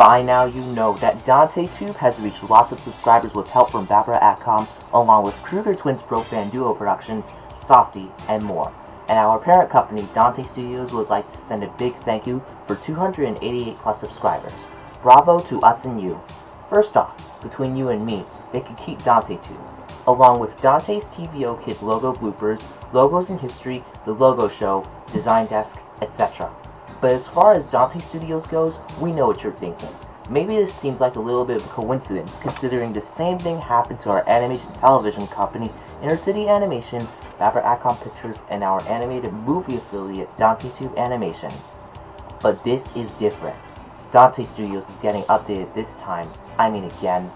By now you know that DanteTube has reached lots of subscribers with help from Barbara Atcom, along with Kruger Twins Pro Fan Duo Productions, Softy, and more. And our parent company, Dante Studios, would like to send a big thank you for 288 plus subscribers. Bravo to us and you. First off, between you and me, they could keep DanteTube, along with Dante's TVO Kids logo bloopers, logos in history, the logo show, design desk, etc. But as far as Dante Studios goes, we know what you're thinking. Maybe this seems like a little bit of a coincidence, considering the same thing happened to our animation television company, Inner City Animation, Faber Acom Pictures, and our animated movie affiliate, DanteTube Animation. But this is different. Dante Studios is getting updated this time. I mean again.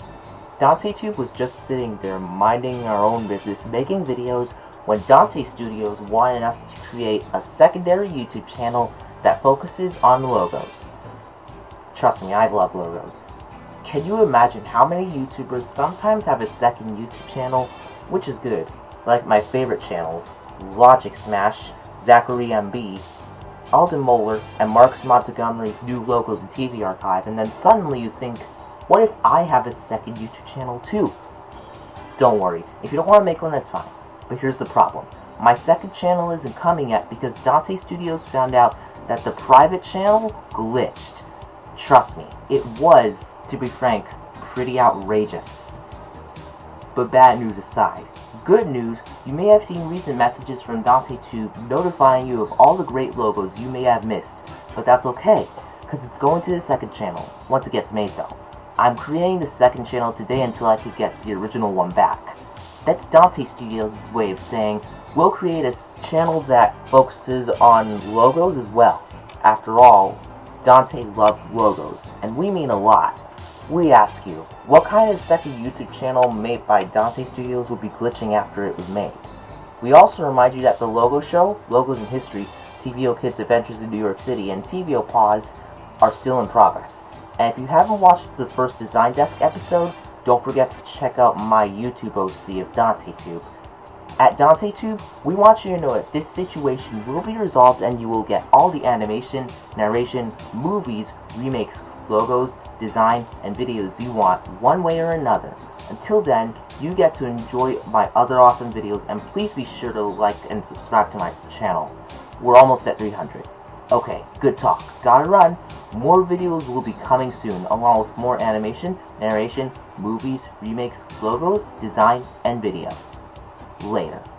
DanteTube was just sitting there minding our own business, making videos, when Dante Studios wanted us to create a secondary YouTube channel that focuses on logos. Trust me, I love logos. Can you imagine how many YouTubers sometimes have a second YouTube channel, which is good, like my favorite channels, Logic Smash, Zachary MB, Alden Moeller, and Marcus Montgomery's new logos and TV archive, and then suddenly you think, what if I have a second YouTube channel too? Don't worry, if you don't want to make one, that's fine. But here's the problem. My second channel isn't coming yet because Dante Studios found out that the private channel glitched. Trust me, it was, to be frank, pretty outrageous. But bad news aside, good news, you may have seen recent messages from DanteTube notifying you of all the great logos you may have missed, but that's okay, because it's going to the second channel, once it gets made though. I'm creating the second channel today until I could get the original one back. That's Dante Studios' way of saying, we'll create a channel that focuses on logos as well. After all, Dante loves logos, and we mean a lot. We ask you, what kind of second YouTube channel made by Dante Studios would be glitching after it was made? We also remind you that the Logo Show, Logos in History, TVO Kids Adventures in New York City, and TVO Pause are still in progress. And if you haven't watched the first Design Desk episode, don't forget to check out my YouTube OC of DanteTube. At DanteTube, we want you to know that this situation will be resolved and you will get all the animation, narration, movies, remakes, logos, design, and videos you want one way or another. Until then, you get to enjoy my other awesome videos and please be sure to like and subscribe to my channel. We're almost at 300. Okay, good talk. Gotta run. More videos will be coming soon, along with more animation, narration, movies, remakes, logos, design, and videos later.